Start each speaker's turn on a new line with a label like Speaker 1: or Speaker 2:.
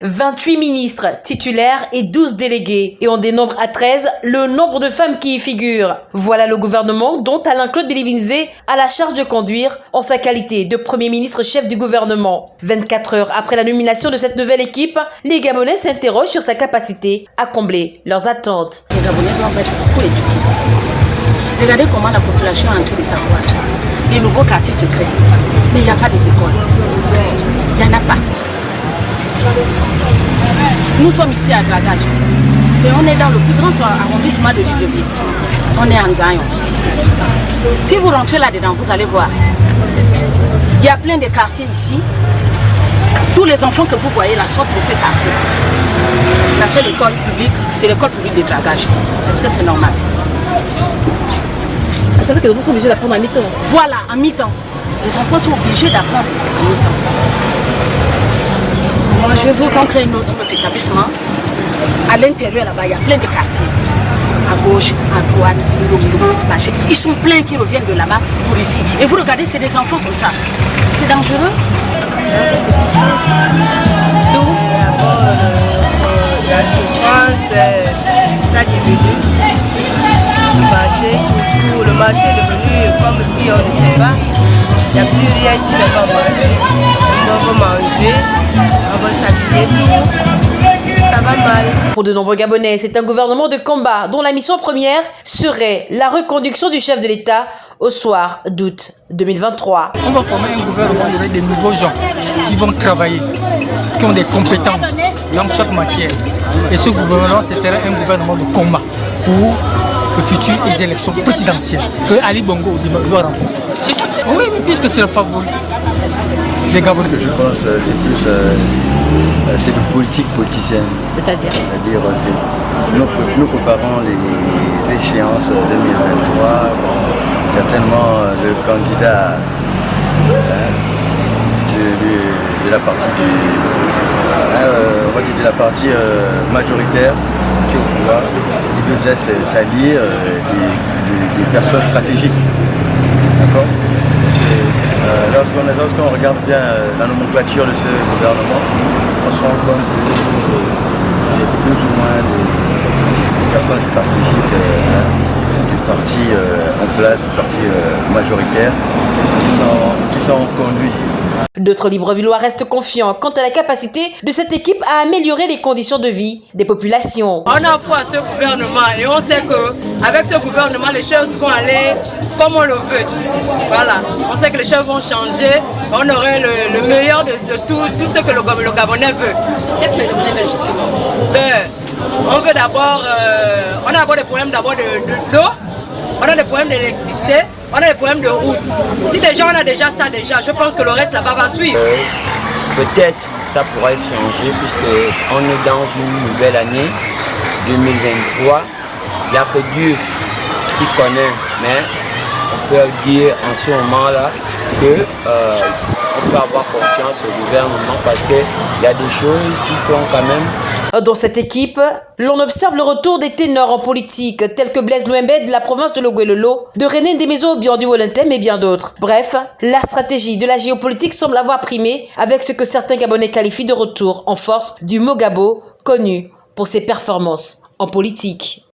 Speaker 1: 28 ministres titulaires et 12 délégués. Et on dénombre à 13 le nombre de femmes qui y figurent. Voilà le gouvernement dont Alain-Claude Bélivinzé a la charge de conduire en sa qualité de Premier ministre chef du gouvernement. 24 heures après la nomination de cette nouvelle équipe, les Gabonais s'interrogent sur sa capacité à combler leurs attentes.
Speaker 2: Les Gabonais doivent être beaucoup éduqués. Regardez comment la population a entré de savoir. Les nouveaux quartiers secrets. Mais il n'y a pas des écoles. Il n'y en a pas. Nous sommes ici à Dragage. Et on est dans le plus grand arrondissement de Libreville. On est en Zion. Si vous rentrez là-dedans, vous allez voir. Il y a plein de quartiers ici. Tous les enfants que vous voyez là sortent de ces quartiers. La seule école publique, c'est l'école publique de Dragage. Est-ce que c'est normal?
Speaker 3: Ça veut dire que vous sont obligés d'apprendre à mi-temps
Speaker 2: Voilà, en mi-temps. Les enfants sont obligés d'apprendre en mi-temps. Je veux notre, établissement. À l'intérieur, là-bas, il y a plein de quartiers. À gauche, à droite, marché. Ils sont pleins qui reviennent de là-bas pour ici. Et vous regardez, c'est des enfants comme ça. C'est dangereux.
Speaker 4: Tout, la souffrance, ça. Le marché, tout, le marché est devenu comme si on ne sait pas. Il n'y a plus rien qui ne va marcher. On va manger, on va s'habiller, tout. Ça va mal.
Speaker 1: Pour de nombreux Gabonais, c'est un gouvernement de combat dont la mission première serait la reconduction du chef de l'État au soir d'août 2023.
Speaker 5: On va former un gouvernement avec des nouveaux gens qui vont travailler, qui ont des compétences dans chaque matière. Et ce gouvernement, ce sera un gouvernement de combat pour les futures élections présidentielles que Ali Bongo doit rencontrer. Tout. Oui, mais puisque c'est le favori des Gabonais.
Speaker 6: Je pense que c'est plus euh, c'est de politique politicienne.
Speaker 3: C'est-à-dire
Speaker 6: C'est-à-dire nous, nous préparons les échéances 2023. Certainement le candidat hein, de, de, de, la partie du, euh, on va dire de la partie euh, majoritaire qui est au pouvoir, il doit déjà s'allier euh, des, des, des personnes stratégiques. D'accord? Lorsqu'on lorsqu regarde bien la nomenclature de ce gouvernement, on se rend compte que c'est plus ou moins des personnes stratégiques hein, du parti euh, en place, du parti euh, majoritaire, qui sont, qui sont conduits
Speaker 1: D'autres Librevillois restent confiants quant à la capacité de cette équipe à améliorer les conditions de vie des populations.
Speaker 7: On a foi à ce gouvernement et on sait qu'avec ce gouvernement, les choses vont aller comme on le veut. Voilà, on sait que les choses vont changer, on aurait le, le meilleur de, tout, ce que le, Gabonais veut.
Speaker 3: Qu'est-ce que le Gabonais veut justement?
Speaker 7: Ben, On veut d'abord, euh, on a d'abord des problèmes d'abord de, on a des problèmes d'électricité, on a des problèmes de route. Si déjà on a déjà ça déjà, je pense que le reste là-bas va suivre.
Speaker 8: Euh, Peut-être ça pourrait changer puisque on est dans une nouvelle année 2023. Il n'y a que Dieu qui connaît, mais on peut dire en ce moment-là que euh, on peut avoir confiance au gouvernement parce qu'il y a des choses qui font quand même
Speaker 1: dans cette équipe, l'on observe le retour des ténors en politique, tels que Blaise Nouembé de la province de Loguelolo, de René Demezo Bian du Wolentem et bien d'autres. Bref, la stratégie de la géopolitique semble avoir primé avec ce que certains Gabonais qualifient de retour en force du Mogabo, connu pour ses performances en politique.